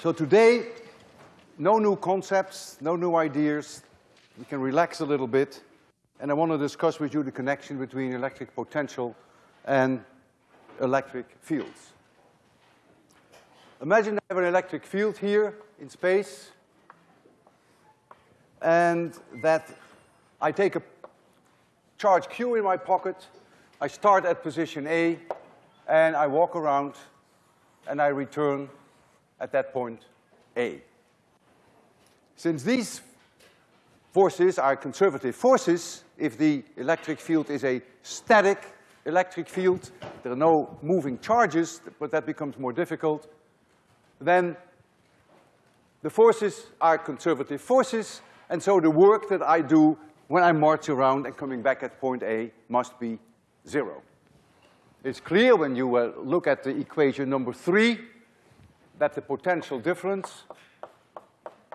So today, no new concepts, no new ideas. We can relax a little bit. And I want to discuss with you the connection between electric potential and electric fields. Imagine I have an electric field here in space and that I take a charge Q in my pocket, I start at position A, and I walk around and I return at that point A. Since these forces are conservative forces, if the electric field is a static electric field, there are no moving charges, but that becomes more difficult, then the forces are conservative forces, and so the work that I do when I march around and coming back at point A must be zero. It's clear when you uh, look at the equation number three that the potential difference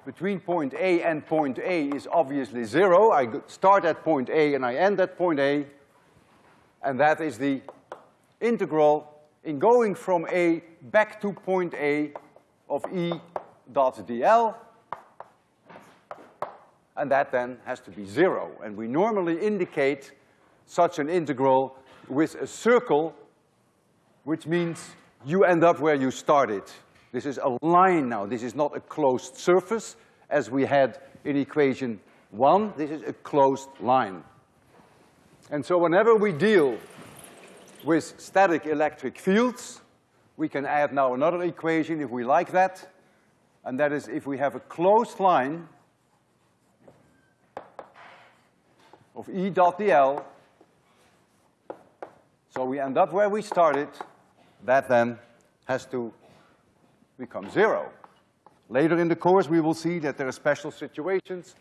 between point A and point A is obviously zero. I start at point A and I end at point A, and that is the integral in going from A back to point A of E dot dl and that then has to be zero. And we normally indicate such an integral with a circle, which means you end up where you started. This is a line now. This is not a closed surface as we had in equation one. This is a closed line. And so whenever we deal with static electric fields, we can add now another equation if we like that. And that is if we have a closed line of E dot dl. So we end up where we started. That then has to become zero. Later in the course, we will see that there are special situations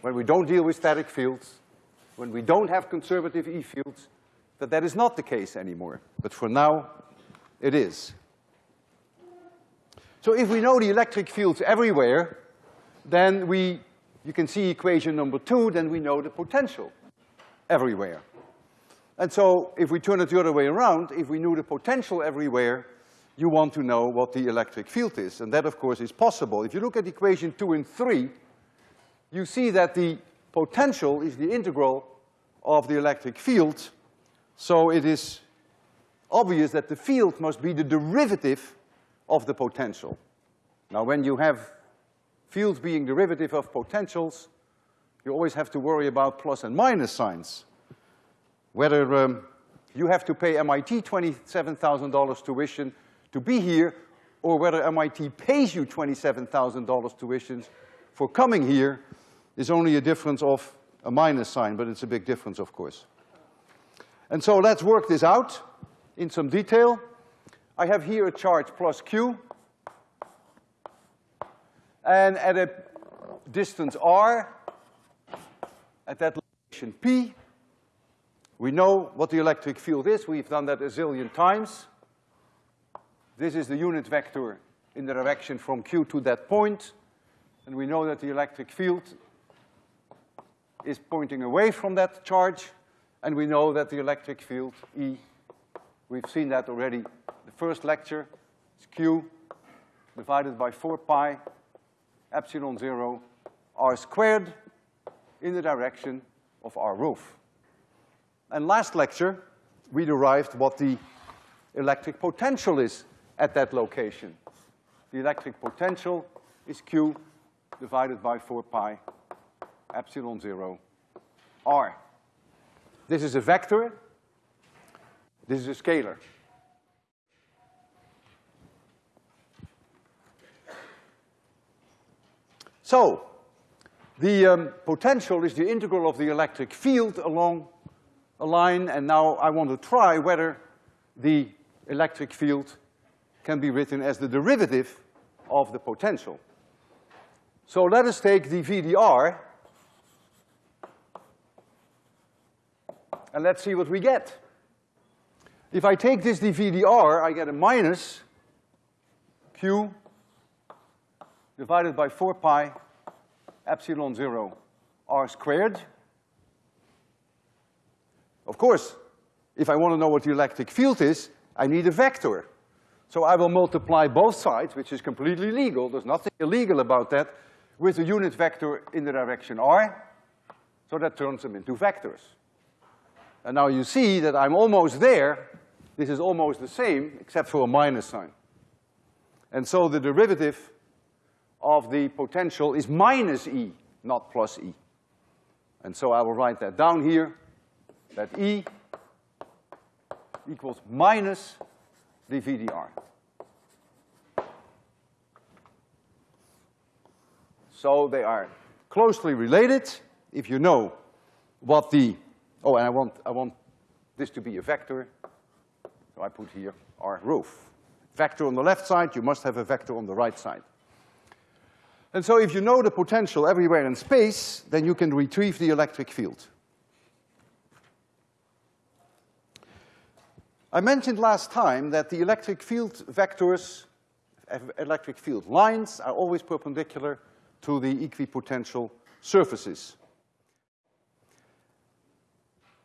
when we don't deal with static fields, when we don't have conservative E fields, that that is not the case anymore. But for now, it is. So if we know the electric fields everywhere, then we you can see equation number two, then we know the potential everywhere. And so if we turn it the other way around, if we knew the potential everywhere, you want to know what the electric field is. And that, of course, is possible. If you look at equation two and three, you see that the potential is the integral of the electric field. So it is obvious that the field must be the derivative of the potential. Now, when you have fields being derivative of potentials, you always have to worry about plus and minus signs. Whether um, you have to pay MIT $27,000 tuition to be here, or whether MIT pays you $27,000 tuition for coming here is only a difference of a minus sign, but it's a big difference, of course. And so let's work this out in some detail. I have here a charge plus Q, and at a distance r, at that location P, we know what the electric field is. We've done that a zillion times. This is the unit vector in the direction from Q to that. And we know that the electric field is pointing away from that charge. And we know that the electric field, E, we've seen that already the first lecture, is Q divided by four pi epsilon zero r squared in the direction of r roof. And last lecture, we derived what the electric potential is at that location. The electric potential is Q divided by four pi epsilon zero r. This is a vector, this is a scalar. So, the um, potential is the integral of the electric field along a line, and now I want to try whether the electric field can be written as the derivative of the potential. So let us take the VDR, and let's see what we get. If I take this dVdr, I get a minus Q divided by four pi epsilon zero r squared. Of course, if I want to know what the electric field is, I need a vector. So I will multiply both sides, which is completely legal, there's nothing illegal about that, with a unit vector in the direction r, so that turns them into vectors. And now you see that I'm almost there, this is almost the same, except for a minus sign. And so the derivative of the potential is minus E, not plus E. And so I will write that down here, that E equals minus dV dr. So they are closely related if you know what the, oh, and I want, I want this to be a vector, so I put here R roof. Vector on the left side, you must have a vector on the right side. And so if you know the potential everywhere in space, then you can retrieve the electric field. I mentioned last time that the electric field vectors, electric field lines are always perpendicular to the equipotential surfaces.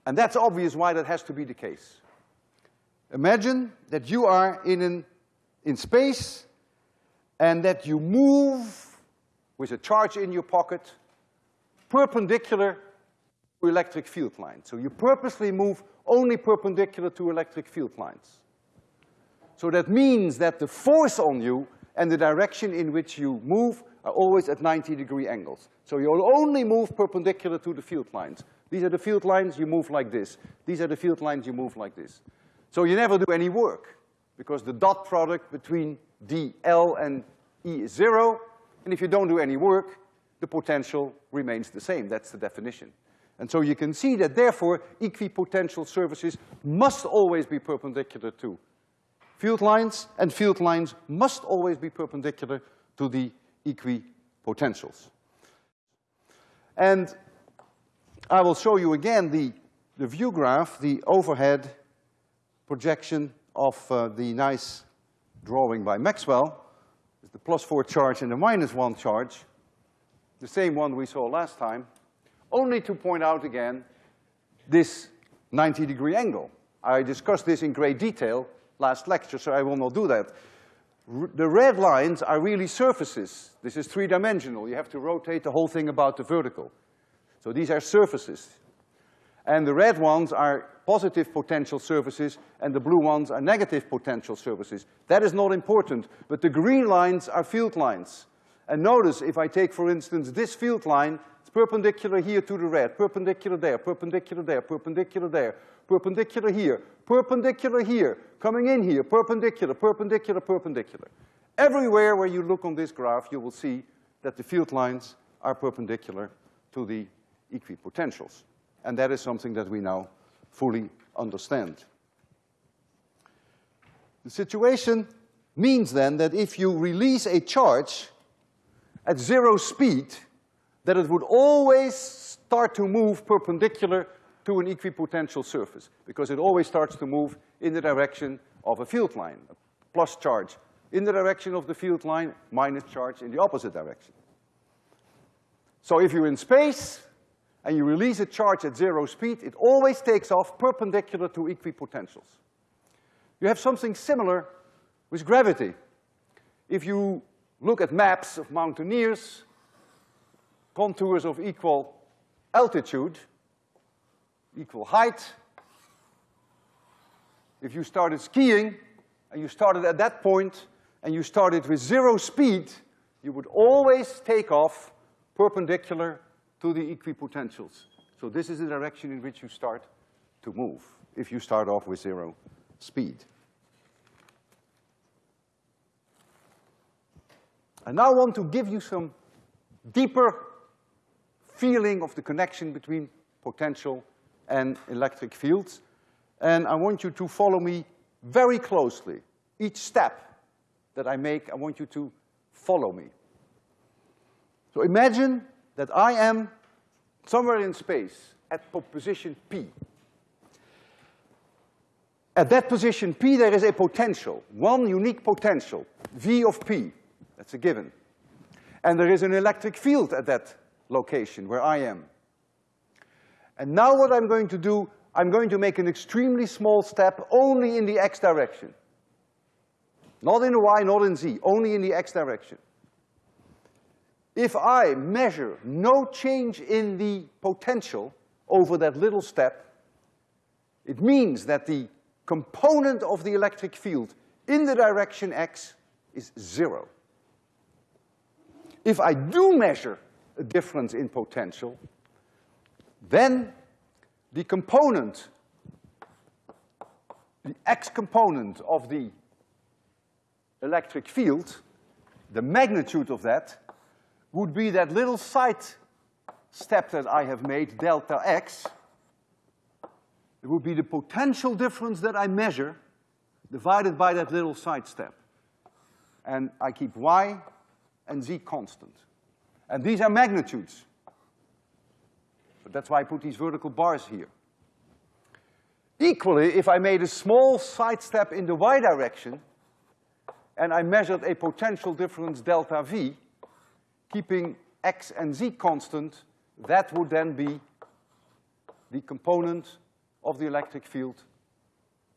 And that's obvious why that has to be the case. Imagine that you are in, an, in space and that you move with a charge in your pocket perpendicular electric field lines. So you purposely move only perpendicular to electric field lines. So that means that the force on you and the direction in which you move are always at 90 degree angles. So you'll only move perpendicular to the field lines. These are the field lines, you move like this. These are the field lines, you move like this. So you never do any work because the dot product between dl and E is zero, and if you don't do any work, the potential remains the same. That's the definition. And so you can see that therefore equipotential surfaces must always be perpendicular to field lines, and field lines must always be perpendicular to the equipotentials. And I will show you again the, the view graph, the overhead projection of uh, the nice drawing by Maxwell the plus four charge and the minus one charge, the same one we saw last time, only to point out again this 90 degree angle. I discussed this in great detail last lecture, so I will not do that. R the red lines are really surfaces. This is three-dimensional. You have to rotate the whole thing about the vertical. So these are surfaces. And the red ones are positive potential surfaces and the blue ones are negative potential surfaces. That is not important, but the green lines are field lines. And notice if I take, for instance, this field line, it's perpendicular here to the red, perpendicular there, perpendicular there, perpendicular there, perpendicular here, perpendicular here, coming in here, perpendicular, perpendicular, perpendicular. Everywhere where you look on this graph, you will see that the field lines are perpendicular to the equipotentials. And that is something that we now fully understand. The situation means then that if you release a charge at zero speed, that it would always start to move perpendicular to an equipotential surface, because it always starts to move in the direction of a field line, a plus charge in the direction of the field line, minus charge in the opposite direction. So if you're in space, and you release a charge at zero speed, it always takes off perpendicular to equipotentials. You have something similar with gravity. If you look at maps of mountaineers, contours of equal altitude, equal height, if you started skiing and you started at that point and you started with zero speed, you would always take off perpendicular to the equipotentials. So this is the direction in which you start to move if you start off with zero speed. I now want to give you some deeper feeling of the connection between potential and electric fields. And I want you to follow me very closely. Each step that I make, I want you to follow me. So imagine that I am somewhere in space at position P. At that position P, there is a potential, one unique potential, V of P. That's a given. And there is an electric field at that location where I am. And now what I'm going to do, I'm going to make an extremely small step only in the x direction. Not in y, not in z, only in the x direction. If I measure no change in the potential over that little step, it means that the component of the electric field in the direction x is zero. If I do measure a difference in potential, then the component, the x component of the electric field, the magnitude of that, would be that little side step that I have made, delta x. It would be the potential difference that I measure divided by that little side step. And I keep y and z constant. And these are magnitudes. But that's why I put these vertical bars here. Equally, if I made a small side step in the y direction, and I measured a potential difference delta V, keeping x and z constant, that would then be the component of the electric field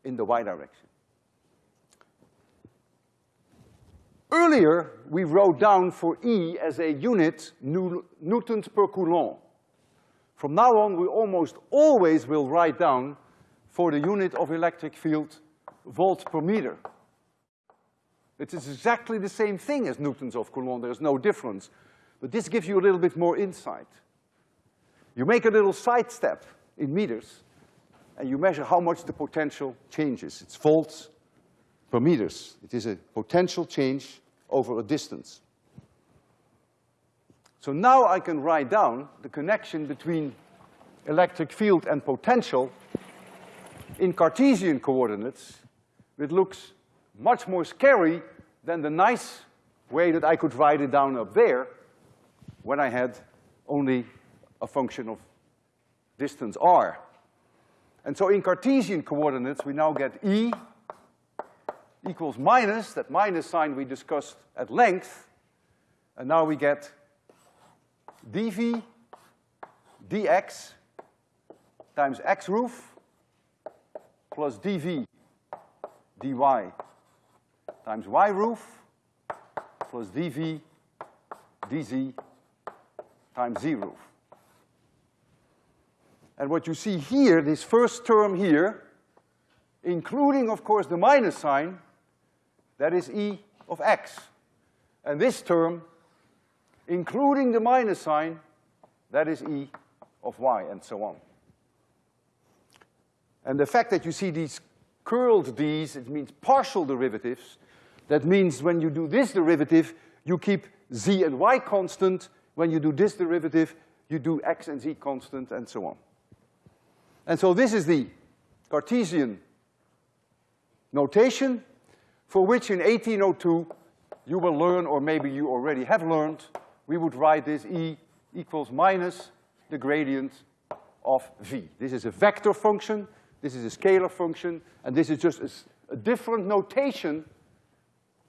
in the y direction. Earlier, we wrote down for E as a unit newtons per coulomb. From now on, we almost always will write down for the unit of electric field volts per meter. It is exactly the same thing as newtons of coulomb, there's no difference. But this gives you a little bit more insight. You make a little sidestep in meters, and you measure how much the potential changes. It's volts per meters. It is a potential change over a distance. So now I can write down the connection between electric field and potential in Cartesian coordinates. It looks much more scary than the nice way that I could write it down up there when I had only a function of distance r. And so in Cartesian coordinates, we now get E equals minus, that minus sign we discussed at length, and now we get dv dx times x roof plus dv dy times y roof plus dv dz times z roof. And what you see here, this first term here, including, of course, the minus sign, that is E of x. And this term, including the minus sign, that is E of y, and so on. And the fact that you see these curled d's, it means partial derivatives. That means when you do this derivative, you keep z and y constant. When you do this derivative, you do x and z constant, and so on. And so this is the Cartesian notation for which in 1802 you will learn, or maybe you already have learned, we would write this E equals minus the gradient of V. This is a vector function, this is a scalar function, and this is just a, different notation,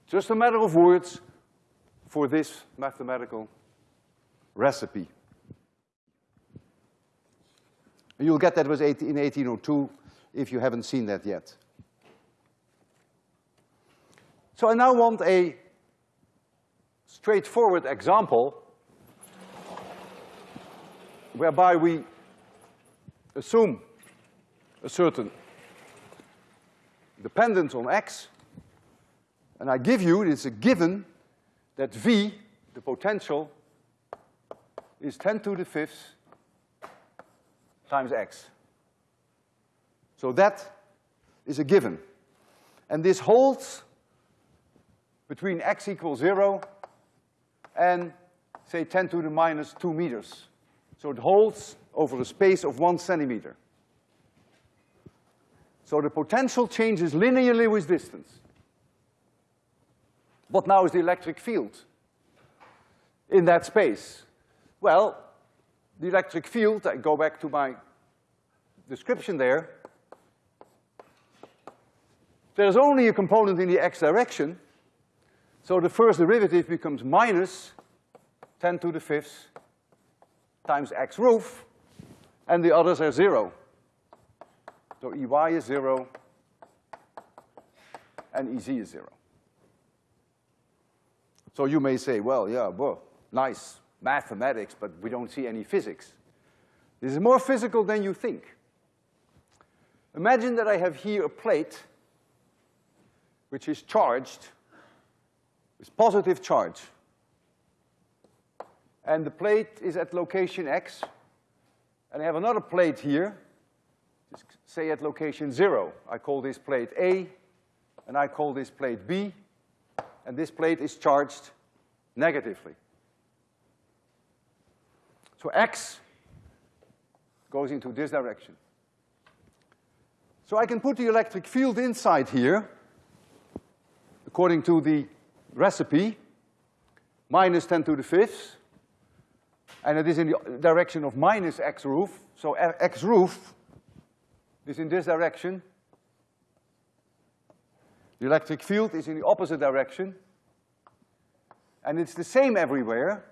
just a matter of words, for this mathematical recipe. You'll get that was in 1802 if you haven't seen that yet. So I now want a straightforward example whereby we assume a certain dependence on x, and I give you, it's a given, that V, the potential, is 10 to the fifth times x. So that is a given. And this holds between x equals zero and say ten to the minus two meters. So it holds over a space of one centimeter. So the potential changes linearly with distance. What now is the electric field in that space? Well, the electric field, I go back to my description there, there's only a component in the x direction, so the first derivative becomes minus ten to the fifth times x roof, and the others are zero. So Ey is zero, and Ez is zero. So you may say, well, yeah, well, nice mathematics, but we don't see any physics. This is more physical than you think. Imagine that I have here a plate which is charged with positive charge. And the plate is at location X, and I have another plate here, just say at location zero. I call this plate A, and I call this plate B, and this plate is charged negatively. So X goes into this direction. So I can put the electric field inside here, according to the recipe, minus 10 to the fifth, and it is in the direction of minus x roof. So x roof is in this direction. The electric field is in the opposite direction. And it's the same everywhere.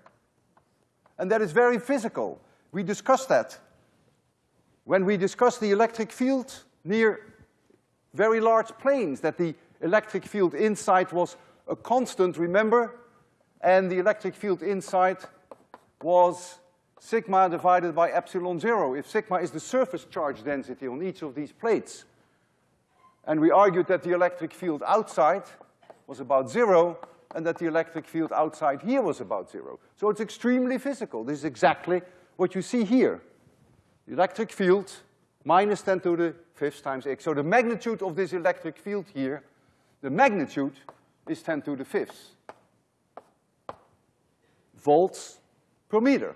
And that is very physical. We discussed that. When we discussed the electric field near very large planes, that the electric field inside was a constant, remember? And the electric field inside was sigma divided by epsilon zero, if sigma is the surface charge density on each of these plates. And we argued that the electric field outside was about zero, and that the electric field outside here was about zero. So it's extremely physical. This is exactly what you see here. The electric field minus 10 to the fifth times x. So the magnitude of this electric field here, the magnitude is 10 to the fifth volts per meter.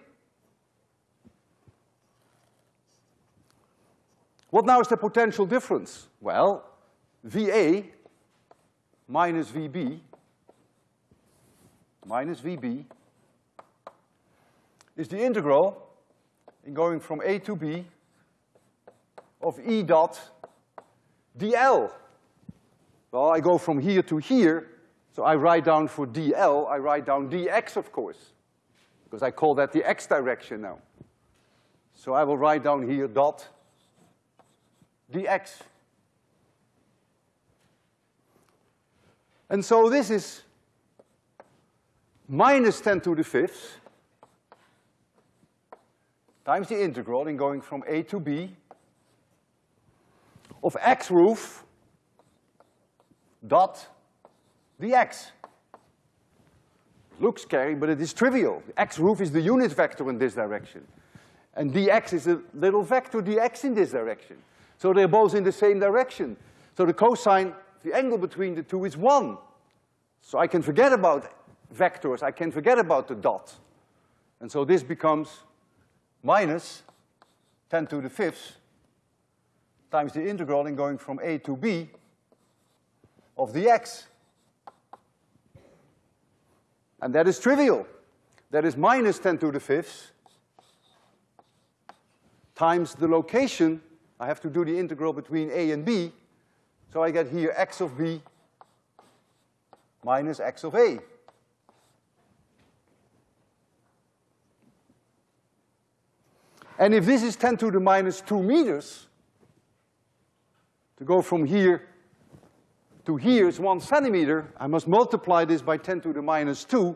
What now is the potential difference? Well, VA minus VB minus VB is the integral in going from A to B of E dot dl. Well, I go from here to here, so I write down for dl, I write down dx, of course because I call that the x direction now. So I will write down here dot dx. And so this is minus 10 to the fifth times the integral in going from A to B of x roof dot dx. Looks scary, but it is trivial. The x roof is the unit vector in this direction. And dx is a little vector dx in this direction. So they're both in the same direction. So the cosine, the angle between the two is one. So I can forget about vectors, I can forget about the dot. And so this becomes minus 10 to the fifth times the integral in going from a to b of dx. And that is trivial. That is minus 10 to the fifth times the location. I have to do the integral between a and b. So I get here x of b minus x of a. And if this is 10 to the minus 2 meters, to go from here to here is one centimeter, I must multiply this by 10 to the minus two,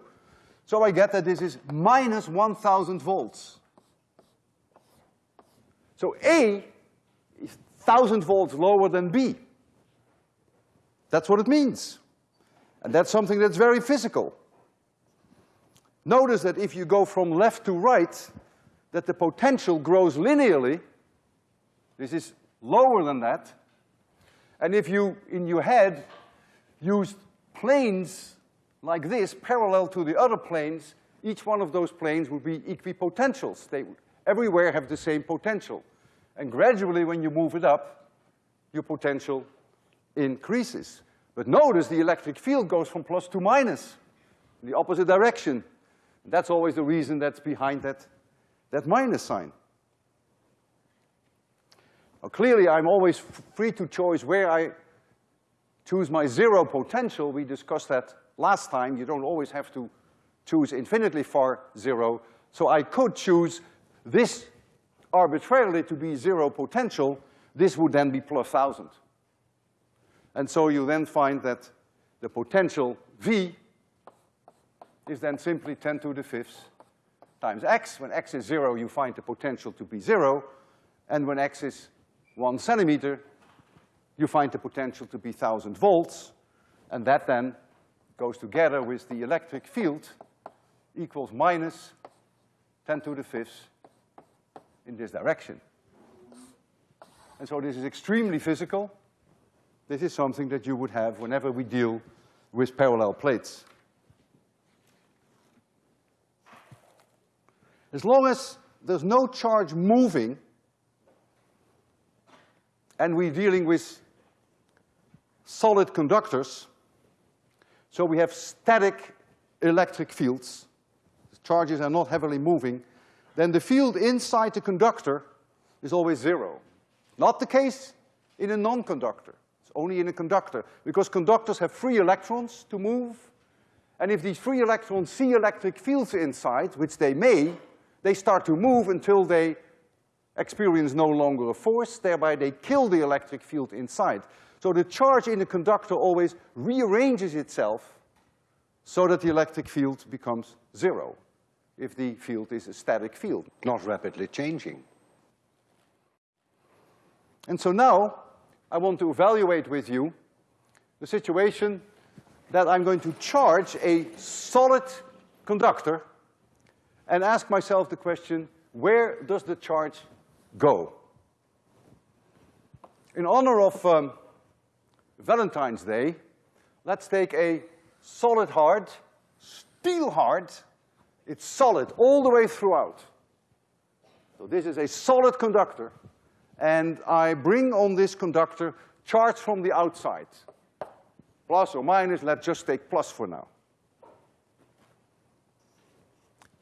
so I get that this is minus 1,000 volts. So A is 1,000 volts lower than B. That's what it means. And that's something that's very physical. Notice that if you go from left to right, that the potential grows linearly. This is lower than that. And if you, in your head, used planes like this parallel to the other planes, each one of those planes would be equipotentials. They everywhere have the same potential. And gradually, when you move it up, your potential increases. But notice the electric field goes from plus to minus, in the opposite direction. That's always the reason that's behind that, that minus sign. Clearly, I'm always free to choose where I choose my zero potential. We discussed that last time. You don't always have to choose infinitely far zero. So I could choose this arbitrarily to be zero potential. This would then be plus thousand. And so you then find that the potential V is then simply ten to the fifth times x. When x is zero, you find the potential to be zero, and when x is one centimeter, you find the potential to be thousand volts, and that then goes together with the electric field equals minus ten to the fifth in this direction. And so this is extremely physical. This is something that you would have whenever we deal with parallel plates. As long as there's no charge moving, and we're dealing with solid conductors, so we have static electric fields, the charges are not heavily moving, then the field inside the conductor is always zero. Not the case in a non-conductor. It's only in a conductor, because conductors have free electrons to move, and if these free electrons see electric fields inside, which they may, they start to move until they experience no longer a force, thereby they kill the electric field inside. So the charge in the conductor always rearranges itself so that the electric field becomes zero if the field is a static field, not rapidly changing. And so now, I want to evaluate with you the situation that I'm going to charge a solid conductor and ask myself the question, where does the charge go? In honor of um, Valentine's Day, let's take a solid hard, steel hard, it's solid all the way throughout. So this is a solid conductor, and I bring on this conductor charge from the outside. Plus or minus, let's just take plus for now.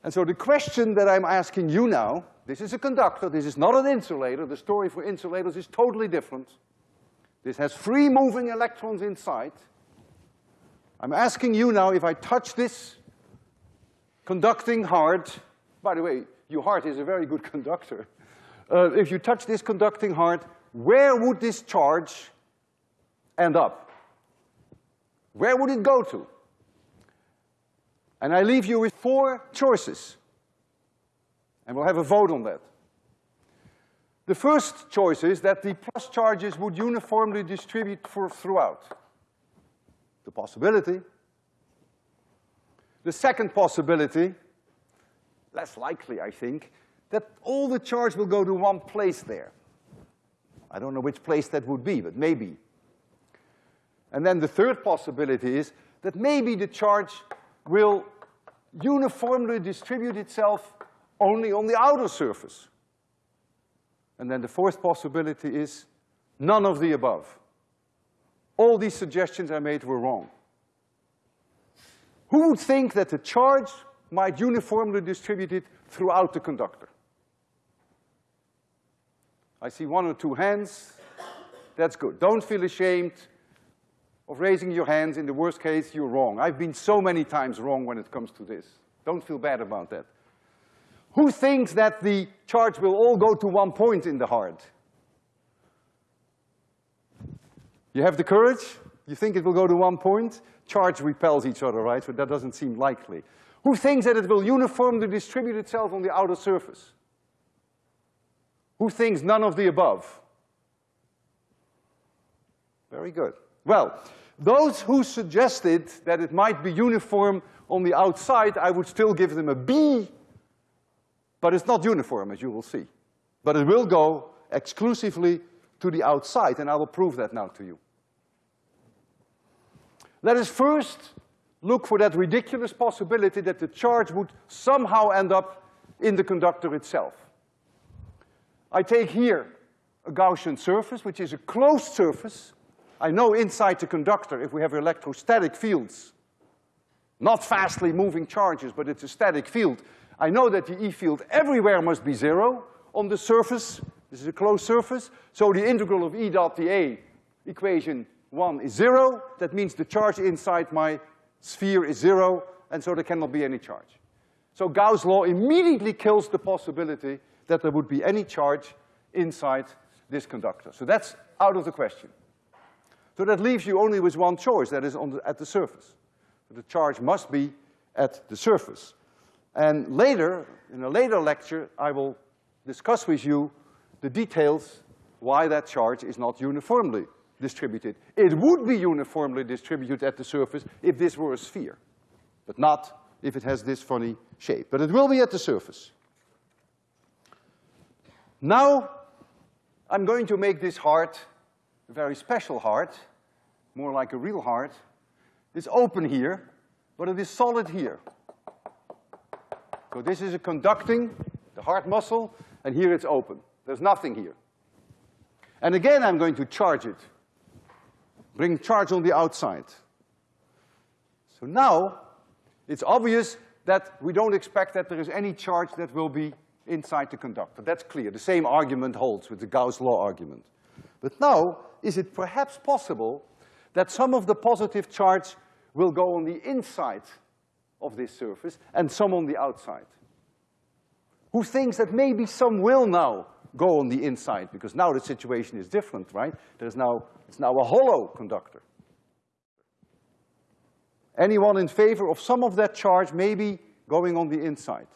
And so the question that I'm asking you now, this is a conductor, this is not an insulator, the story for insulators is totally different. This has free moving electrons inside. I'm asking you now, if I touch this conducting heart, by the way, your heart is a very good conductor. Uh, if you touch this conducting heart, where would this charge end up? Where would it go to? And I leave you with four choices. And we'll have a vote on that. The first choice is that the plus charges would uniformly distribute for throughout. The possibility. The second possibility, less likely, I think, that all the charge will go to one place there. I don't know which place that would be, but maybe. And then the third possibility is that maybe the charge will uniformly distribute itself only on the outer surface. And then the fourth possibility is none of the above. All these suggestions I made were wrong. Who would think that the charge might uniformly distribute it throughout the conductor? I see one or two hands. That's good. Don't feel ashamed of raising your hands. In the worst case, you're wrong. I've been so many times wrong when it comes to this. Don't feel bad about that. Who thinks that the charge will all go to one point in the heart? You have the courage? You think it will go to one point? Charge repels each other, right? So that doesn't seem likely. Who thinks that it will uniformly distribute itself on the outer surface? Who thinks none of the above? Very good. Well, those who suggested that it might be uniform on the outside, I would still give them a B, but it's not uniform, as you will see. But it will go exclusively to the outside, and I will prove that now to you. Let us first look for that ridiculous possibility that the charge would somehow end up in the conductor itself. I take here a Gaussian surface, which is a closed surface, I know inside the conductor, if we have electrostatic fields, not fastly moving charges, but it's a static field, I know that the E field everywhere must be zero on the surface. This is a closed surface. So the integral of E dot dA, equation one is zero. That means the charge inside my sphere is zero, and so there cannot be any charge. So Gauss' law immediately kills the possibility that there would be any charge inside this conductor. So that's out of the question. So that leaves you only with one choice, that is on the, at the surface. So the charge must be at the surface. And later, in a later lecture, I will discuss with you the details why that charge is not uniformly distributed. It would be uniformly distributed at the surface if this were a sphere, but not if it has this funny shape. But it will be at the surface. Now, I'm going to make this heart a very special heart, more like a real heart. It's open here, but it is solid here. So this is a conducting, the heart muscle, and here it's open. There's nothing here. And again, I'm going to charge it. Bring charge on the outside. So now, it's obvious that we don't expect that there is any charge that will be inside the conductor. That's clear. The same argument holds with the Gauss law argument. But now, is it perhaps possible that some of the positive charge will go on the inside of this surface and some on the outside? Who thinks that maybe some will now go on the inside, because now the situation is different, right? There's now, it's now a hollow conductor. Anyone in favor of some of that charge maybe going on the inside?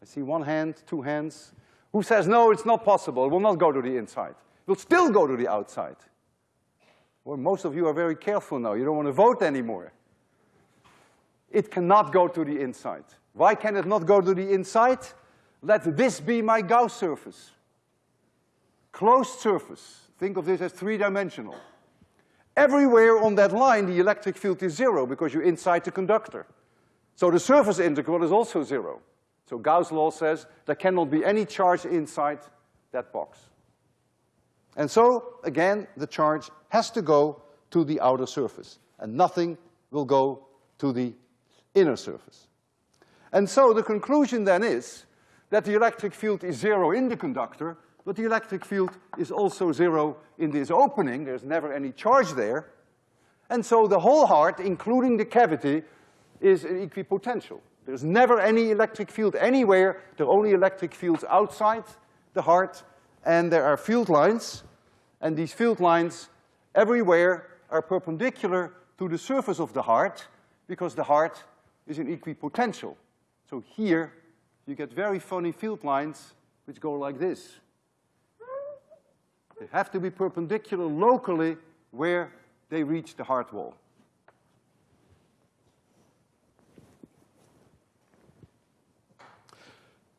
I see one hand, two hands. Who says, no, it's not possible, it will not go to the inside. It will still go to the outside. Well, most of you are very careful now, you don't want to vote anymore. It cannot go to the inside. Why can it not go to the inside? Let this be my Gauss surface. Closed surface. Think of this as three-dimensional. Everywhere on that line, the electric field is zero because you're inside the conductor. So the surface integral is also zero. So Gauss' law says there cannot be any charge inside that box. And so, again, the charge has to go to the outer surface, and nothing will go to the inner surface. And so the conclusion then is that the electric field is zero in the conductor, but the electric field is also zero in this opening. There's never any charge there. And so the whole heart, including the cavity, is an equipotential. There's never any electric field anywhere. There are only electric fields outside the heart, and there are field lines. And these field lines everywhere are perpendicular to the surface of the heart because the heart is an equipotential. So here, you get very funny field lines which go like this. They have to be perpendicular locally where they reach the hard wall.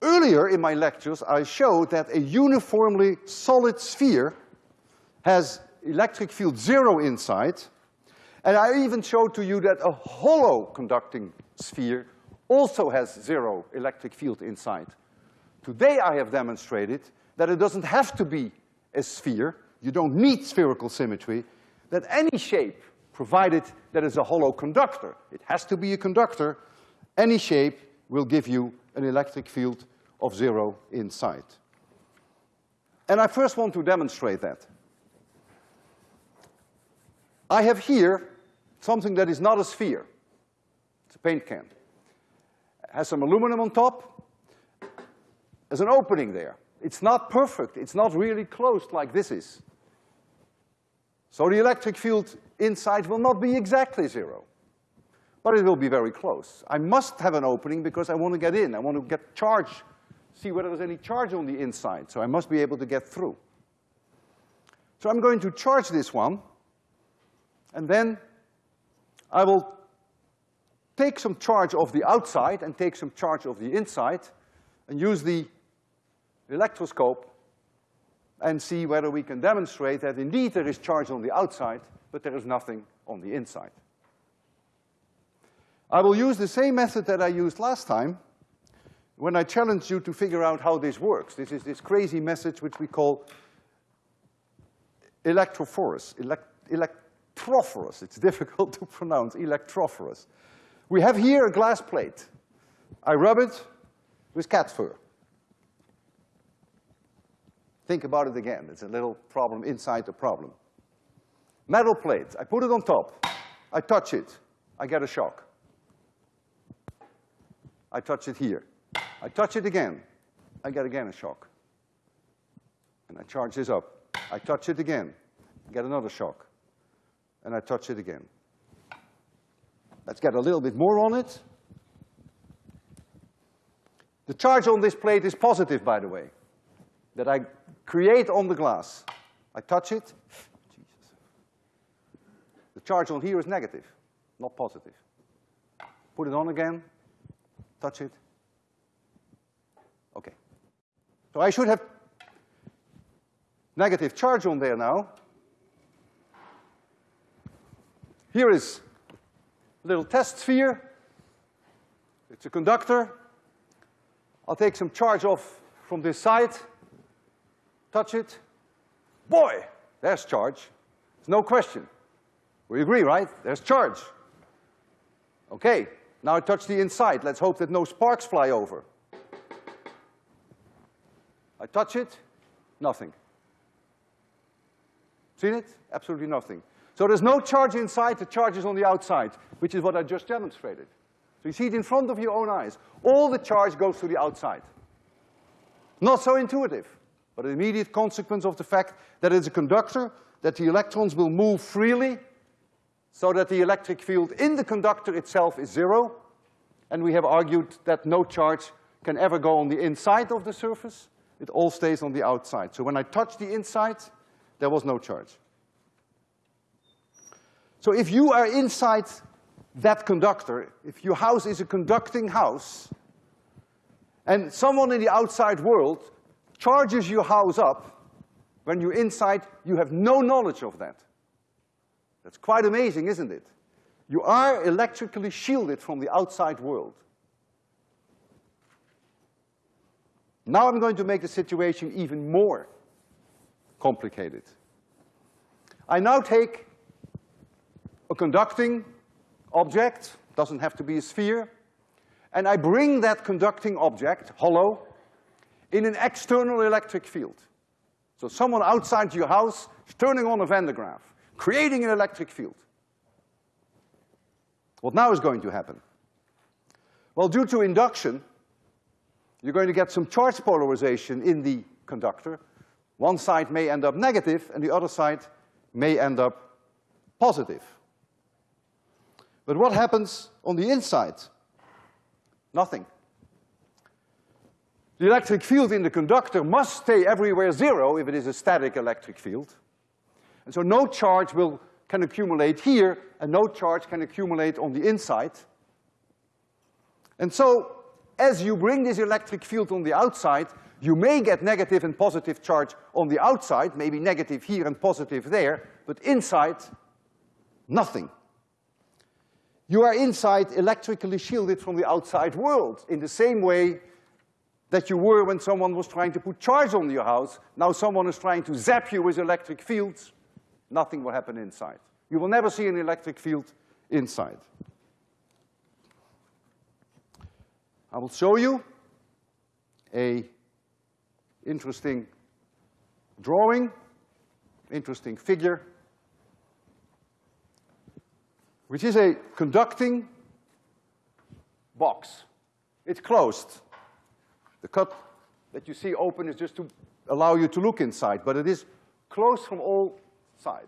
Earlier in my lectures, I showed that a uniformly solid sphere has electric field zero inside, and I even showed to you that a hollow conducting sphere also has zero electric field inside. Today I have demonstrated that it doesn't have to be a sphere, you don't need spherical symmetry, that any shape, provided that it's a hollow conductor, it has to be a conductor, any shape will give you an electric field of zero inside. And I first want to demonstrate that. I have here something that is not a sphere. Paint can. Has some aluminum on top. There's an opening there. It's not perfect. It's not really closed like this is. So the electric field inside will not be exactly zero, but it will be very close. I must have an opening because I want to get in. I want to get charge see whether there's any charge on the inside, so I must be able to get through. So I'm going to charge this one, and then I will take some charge of the outside and take some charge of the inside and use the electroscope and see whether we can demonstrate that indeed there is charge on the outside, but there is nothing on the inside. I will use the same method that I used last time, when I challenged you to figure out how this works, this is this crazy message which we call electrophorus, elect, electrophorus. It's difficult to pronounce, electrophorus. We have here a glass plate. I rub it with cat fur. Think about it again. It's a little problem inside the problem. Metal plate. I put it on top. I touch it. I get a shock. I touch it here. I touch it again, I get again a shock. And I charge this up. I touch it again, get another shock. And I touch it again. Let's get a little bit more on it. The charge on this plate is positive, by the way, that I create on the glass. I touch it, Jesus. The charge on here is negative, not positive. Put it on again, touch it. Okay. So I should have negative charge on there now. Here is little test sphere. It's a conductor. I'll take some charge off from this side, touch it. Boy, there's charge. There's no question. We agree, right? There's charge. Okay, now I touch the inside. Let's hope that no sparks fly over. I touch it, nothing. Seen it? Absolutely nothing. So there's no charge inside, the charge is on the outside, which is what I just demonstrated. So you see it in front of your own eyes. All the charge goes to the outside. Not so intuitive, but an immediate consequence of the fact that it's a conductor, that the electrons will move freely, so that the electric field in the conductor itself is zero, and we have argued that no charge can ever go on the inside of the surface, it all stays on the outside. So when I touch the inside, there was no charge. So if you are inside that conductor, if your house is a conducting house, and someone in the outside world charges your house up, when you're inside, you have no knowledge of that. That's quite amazing, isn't it? You are electrically shielded from the outside world. Now I'm going to make the situation even more complicated. I now take a conducting object, doesn't have to be a sphere, and I bring that conducting object, hollow, in an external electric field. So someone outside your house is turning on a Van de Graaff, creating an electric field. What now is going to happen? Well, due to induction, you're going to get some charge polarization in the conductor. One side may end up negative and the other side may end up positive. But what happens on the inside? Nothing. The electric field in the conductor must stay everywhere zero if it is a static electric field. And so no charge will, can accumulate here and no charge can accumulate on the inside. And so as you bring this electric field on the outside, you may get negative and positive charge on the outside, maybe negative here and positive there, but inside, nothing. You are inside electrically shielded from the outside world in the same way that you were when someone was trying to put charge on your house. Now someone is trying to zap you with electric fields. Nothing will happen inside. You will never see an electric field inside. I will show you a interesting drawing, interesting figure which is a conducting box. It's closed. The cut that you see open is just to allow you to look inside, but it is closed from all sides.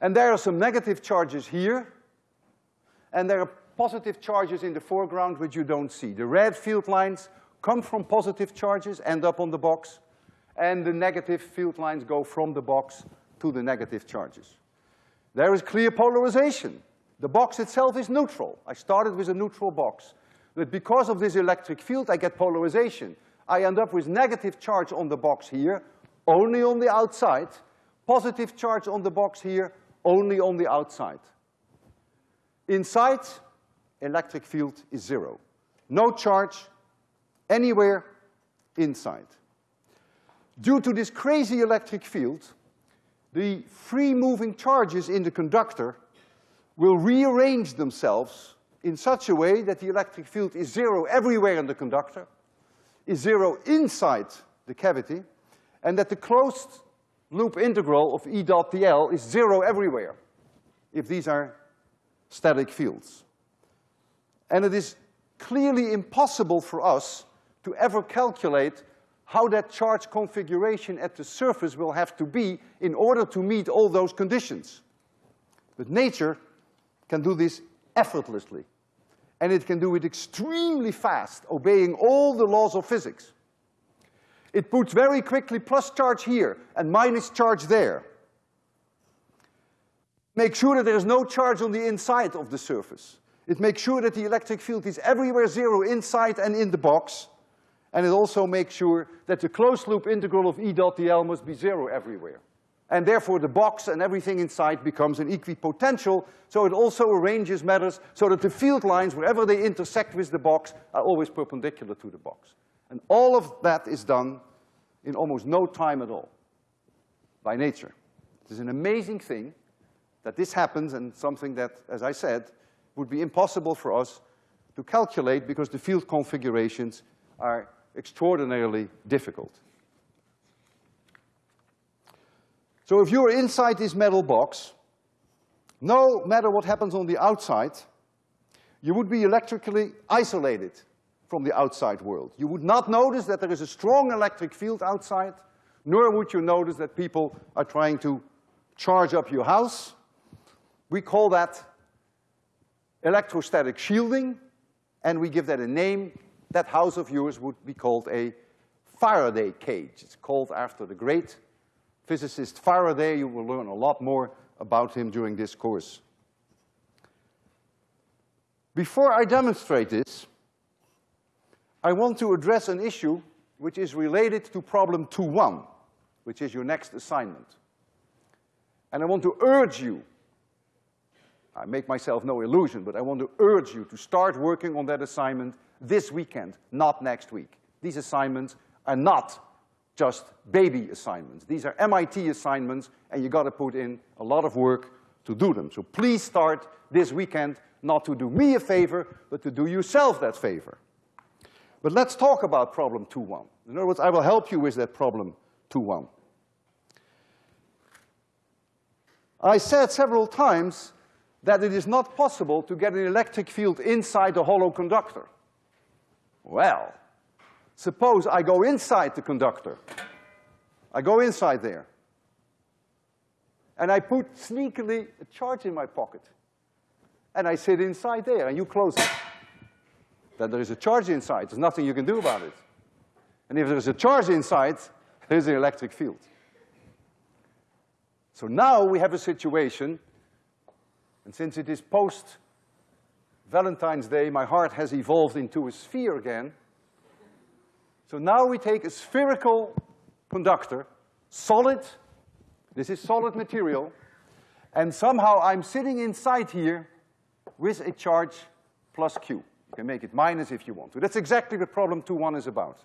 And there are some negative charges here, and there are positive charges in the foreground which you don't see. The red field lines come from positive charges, end up on the box, and the negative field lines go from the box to the negative charges. There is clear polarization. The box itself is neutral. I started with a neutral box. But because of this electric field, I get polarization. I end up with negative charge on the box here, only on the outside, positive charge on the box here, only on the outside. Inside, electric field is zero. No charge anywhere inside. Due to this crazy electric field, the free moving charges in the conductor will rearrange themselves in such a way that the electric field is zero everywhere in the conductor, is zero inside the cavity, and that the closed loop integral of E dot dl is zero everywhere, if these are static fields. And it is clearly impossible for us to ever calculate how that charge configuration at the surface will have to be in order to meet all those conditions. But nature can do this effortlessly. And it can do it extremely fast, obeying all the laws of physics. It puts very quickly plus charge here and minus charge there. Make sure that there is no charge on the inside of the surface. It makes sure that the electric field is everywhere zero inside and in the box. And it also makes sure that the closed loop integral of E dot dl must be zero everywhere. And therefore the box and everything inside becomes an equipotential, so it also arranges matters so that the field lines, wherever they intersect with the box, are always perpendicular to the box. And all of that is done in almost no time at all, by nature. It is an amazing thing that this happens and something that, as I said, would be impossible for us to calculate because the field configurations are extraordinarily difficult. So if you're inside this metal box, no matter what happens on the outside, you would be electrically isolated from the outside world. You would not notice that there is a strong electric field outside, nor would you notice that people are trying to charge up your house. We call that electrostatic shielding, and we give that a name. That house of yours would be called a Faraday cage. It's called after the great physicist Faraday. You will learn a lot more about him during this course. Before I demonstrate this, I want to address an issue which is related to problem 2-1, which is your next assignment. And I want to urge you, I make myself no illusion, but I want to urge you to start working on that assignment this weekend, not next week. These assignments are not just baby assignments. These are MIT assignments, and you gotta put in a lot of work to do them. So please start this weekend, not to do me a favor, but to do yourself that favor. But let's talk about problem 2-1. In other words, I will help you with that problem 2-1. I said several times that it is not possible to get an electric field inside a hollow conductor. Well, suppose I go inside the conductor. I go inside there. And I put sneakily a charge in my pocket. And I sit inside there, and you close it. Then there is a charge inside. There's nothing you can do about it. And if there's a charge inside, there's an electric field. So now we have a situation and since it is post Valentine's Day, my heart has evolved into a sphere again. So now we take a spherical conductor, solid, this is solid material, and somehow I'm sitting inside here with a charge plus Q. You can make it minus if you want to. That's exactly what problem two one is about.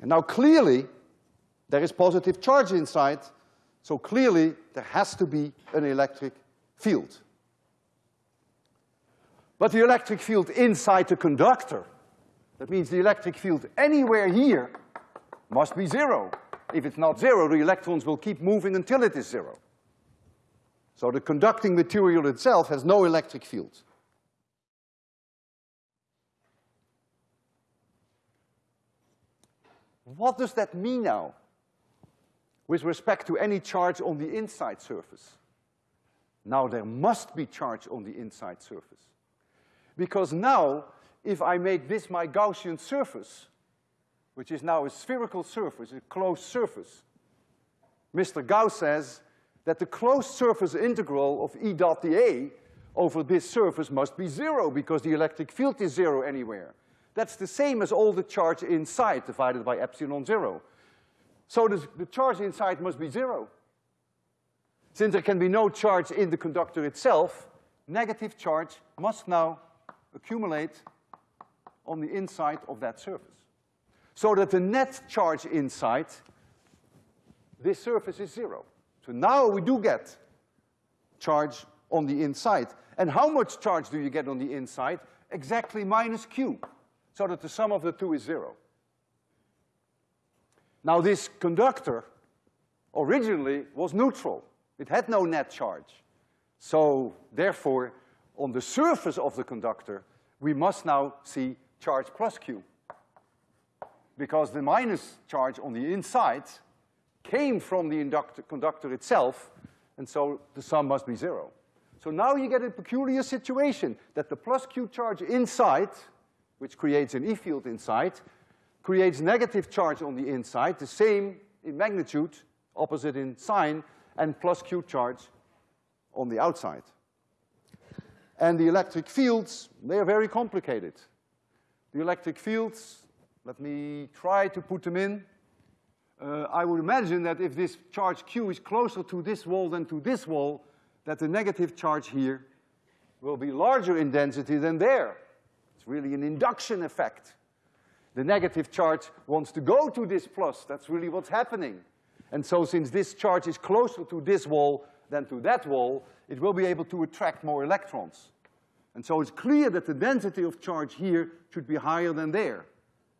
And now clearly, there is positive charge inside, so clearly, there has to be an electric field. But the electric field inside the conductor, that means the electric field anywhere here must be zero. If it's not zero, the electrons will keep moving until it is zero. So the conducting material itself has no electric field. What does that mean now? with respect to any charge on the inside surface. Now there must be charge on the inside surface. Because now, if I make this my Gaussian surface, which is now a spherical surface, a closed surface, Mr. Gauss says that the closed surface integral of E dot dA over this surface must be zero because the electric field is zero anywhere. That's the same as all the charge inside divided by epsilon zero. So the, the charge inside must be zero. Since there can be no charge in the conductor itself, negative charge must now accumulate on the inside of that surface. So that the net charge inside this surface is zero. So now we do get charge on the inside. And how much charge do you get on the inside? Exactly minus Q, so that the sum of the two is zero. Now this conductor originally was neutral. It had no net charge. So therefore, on the surface of the conductor, we must now see charge plus Q. Because the minus charge on the inside came from the conductor itself, and so the sum must be zero. So now you get a peculiar situation that the plus Q charge inside, which creates an E field inside, creates negative charge on the inside, the same in magnitude, opposite in sign, and plus Q charge on the outside. And the electric fields, they are very complicated. The electric fields, let me try to put them in. Uh, I would imagine that if this charge Q is closer to this wall than to this wall, that the negative charge here will be larger in density than there. It's really an induction effect. The negative charge wants to go to this plus. That's really what's happening. And so since this charge is closer to this wall than to that wall, it will be able to attract more electrons. And so it's clear that the density of charge here should be higher than there.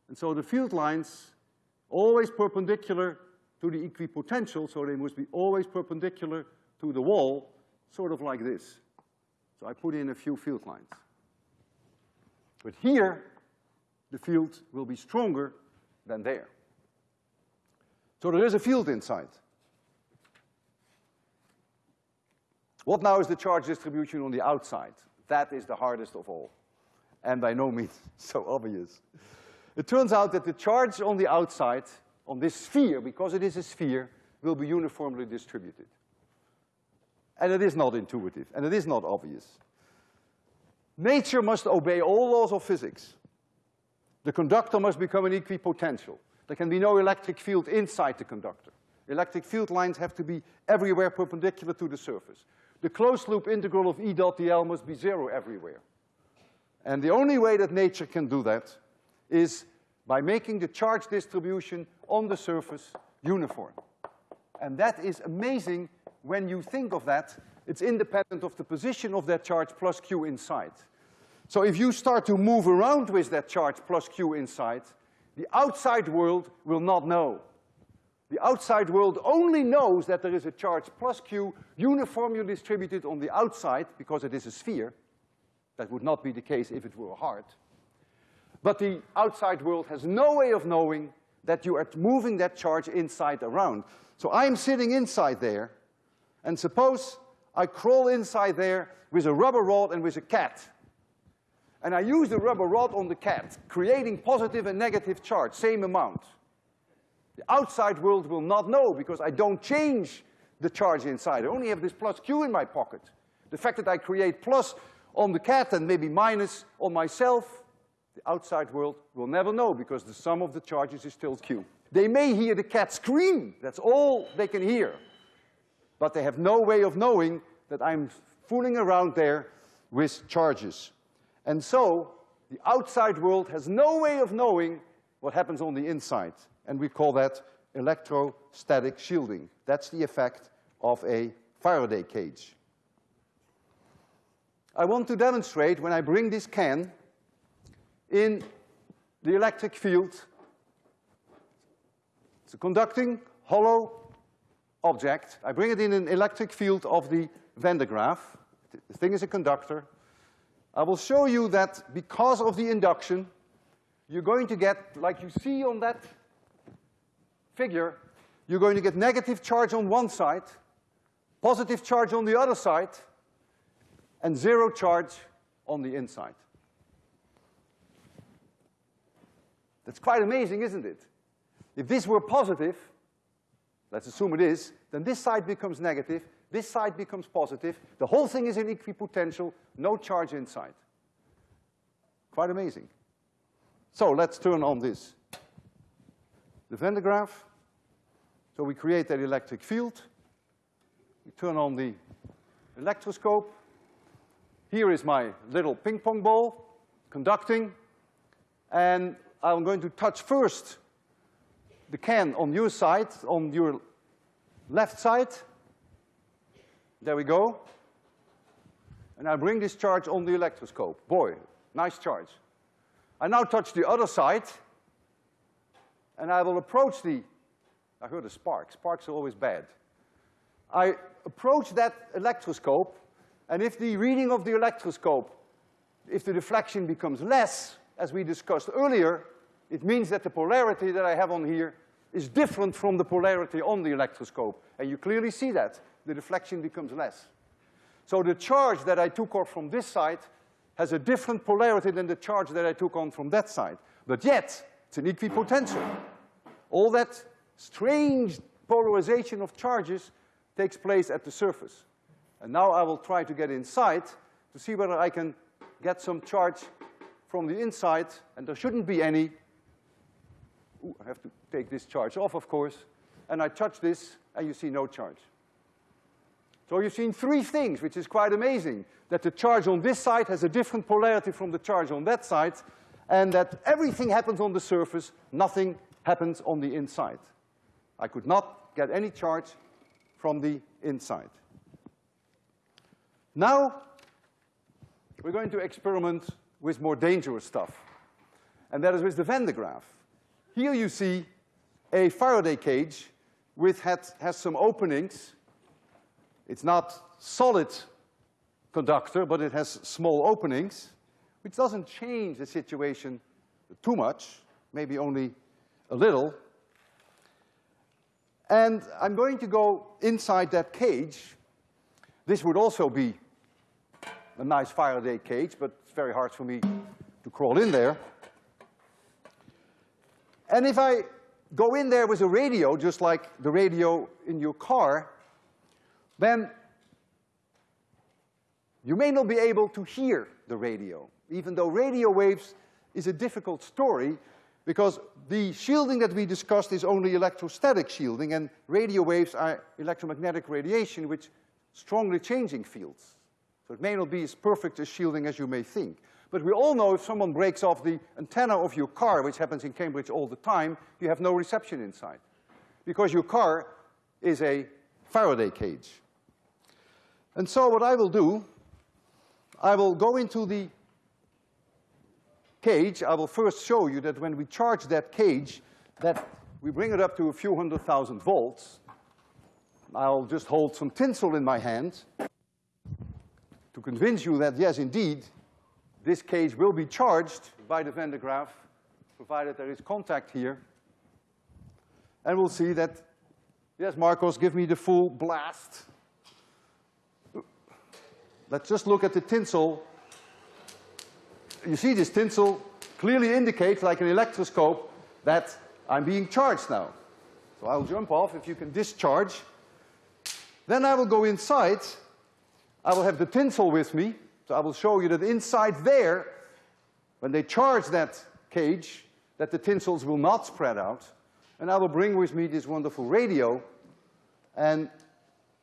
And so the field lines always perpendicular to the equipotential, so they must be always perpendicular to the wall, sort of like this. So I put in a few field lines. But here, the field will be stronger than there. So there is a field inside. What now is the charge distribution on the outside? That is the hardest of all, and by no means so obvious. It turns out that the charge on the outside, on this sphere, because it is a sphere, will be uniformly distributed. And it is not intuitive, and it is not obvious. Nature must obey all laws of physics. The conductor must become an equipotential. There can be no electric field inside the conductor. Electric field lines have to be everywhere perpendicular to the surface. The closed loop integral of E dot dl must be zero everywhere. And the only way that nature can do that is by making the charge distribution on the surface uniform. And that is amazing when you think of that. It's independent of the position of that charge plus Q inside. So if you start to move around with that charge plus Q inside, the outside world will not know. The outside world only knows that there is a charge plus Q uniformly distributed on the outside because it is a sphere. That would not be the case if it were a heart. But the outside world has no way of knowing that you are moving that charge inside around. So I'm sitting inside there, and suppose I crawl inside there with a rubber rod and with a cat. And I use the rubber rod on the cat, creating positive and negative charge, same amount. The outside world will not know because I don't change the charge inside. I only have this plus Q in my pocket. The fact that I create plus on the cat and maybe minus on myself the outside world will never know because the sum of the charges is still Q. They may hear the cat scream, that's all they can hear. But they have no way of knowing that I'm fooling around there with charges. And so, the outside world has no way of knowing what happens on the inside. And we call that electrostatic shielding. That's the effect of a Faraday cage. I want to demonstrate when I bring this can in the electric field. It's a conducting, hollow object. I bring it in an electric field of the Van de Graaff. The thing is a conductor. I will show you that because of the induction, you're going to get, like you see on that figure, you're going to get negative charge on one side, positive charge on the other side, and zero charge on the inside. That's quite amazing, isn't it? If this were positive, let's assume it is, then this side becomes negative, this side becomes positive, the whole thing is in equipotential, no charge inside. Quite amazing. So let's turn on this. The Van de Graaff. So we create that electric field. We turn on the electroscope. Here is my little ping pong ball conducting. And I'm going to touch first the can on your side, on your left side. There we go. And I bring this charge on the electroscope. Boy, nice charge. I now touch the other side, and I will approach the, I heard a spark. Sparks are always bad. I approach that electroscope, and if the reading of the electroscope, if the deflection becomes less, as we discussed earlier, it means that the polarity that I have on here is different from the polarity on the electroscope. And you clearly see that. The deflection becomes less. So the charge that I took off from this side has a different polarity than the charge that I took on from that side. But yet, it's an equipotential. All that strange polarization of charges takes place at the surface. And now I will try to get inside to see whether I can get some charge from the inside, and there shouldn't be any. Ooh, I have to take this charge off, of course. And I touch this, and you see no charge. So you've seen three things, which is quite amazing. That the charge on this side has a different polarity from the charge on that side, and that everything happens on the surface, nothing happens on the inside. I could not get any charge from the inside. Now, we're going to experiment with more dangerous stuff, and that is with the Van de Graaff. Here you see a Faraday cage which has some openings. It's not solid conductor, but it has small openings, which doesn't change the situation too much, maybe only a little. And I'm going to go inside that cage. This would also be a nice Faraday cage, but it's very hard for me to crawl in there. And if I go in there with a radio, just like the radio in your car, then you may not be able to hear the radio, even though radio waves is a difficult story because the shielding that we discussed is only electrostatic shielding and radio waves are electromagnetic radiation which strongly changing fields. So it may not be as perfect a shielding as you may think. But we all know if someone breaks off the antenna of your car, which happens in Cambridge all the time, you have no reception inside. Because your car is a Faraday cage. And so what I will do, I will go into the cage. I will first show you that when we charge that cage, that we bring it up to a few hundred thousand volts. I'll just hold some tinsel in my hand to convince you that, yes, indeed, this cage will be charged by the Van de Graaff, provided there is contact here. And we'll see that, yes, Marcos, give me the full blast. Let's just look at the tinsel. You see this tinsel clearly indicates, like an electroscope, that I'm being charged now. So I'll jump off if you can discharge. Then I will go inside I will have the tinsel with me, so I will show you that inside there, when they charge that cage, that the tinsels will not spread out. And I will bring with me this wonderful radio. And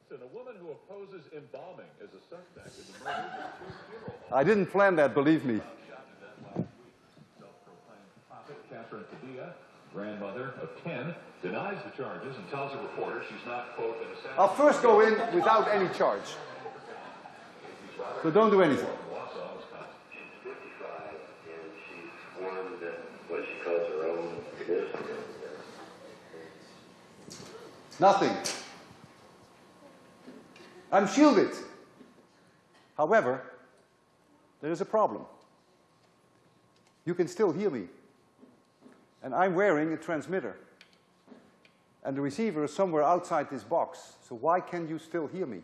so the woman who opposes embalming is a suspect in the murder of two funeral I didn't plan that, believe me. Grandmother of 10, denies the charges and tells a reporter she's not, quote, an assassin. I'll first go in without any charge. So don't do anything. Nothing. I'm shielded. However, there is a problem. You can still hear me. And I'm wearing a transmitter. And the receiver is somewhere outside this box. So why can you still hear me?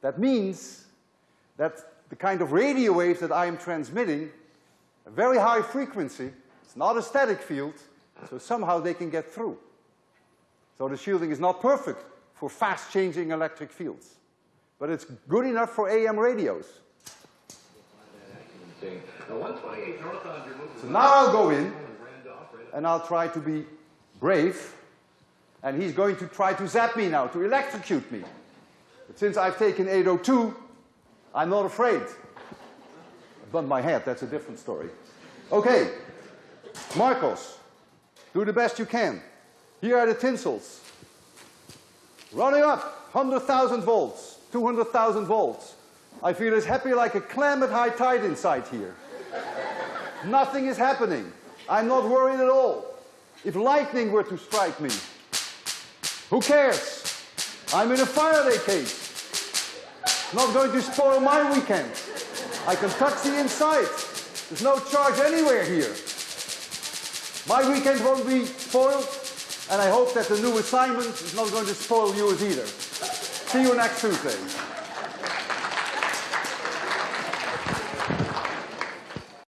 That means that the kind of radio waves that I am transmitting, a very high frequency, it's not a static field, so somehow they can get through. So the shielding is not perfect for fast changing electric fields, but it's good enough for AM radios. So now I'll go in and I'll try to be brave and he's going to try to zap me now, to electrocute me. But since I've taken 802, I'm not afraid. I bumped my head, that's a different story. Okay, Marcos, do the best you can. Here are the tinsels. Running up, 100,000 volts, 200,000 volts. I feel as happy like a clam at high tide inside here. Nothing is happening. I'm not worried at all. If lightning were to strike me, who cares? I'm in a Faraday cage. Not going to spoil my weekend. I can the inside. There's no charge anywhere here. My weekend won't be spoiled, and I hope that the new assignment is not going to spoil yours either. See you next Tuesday.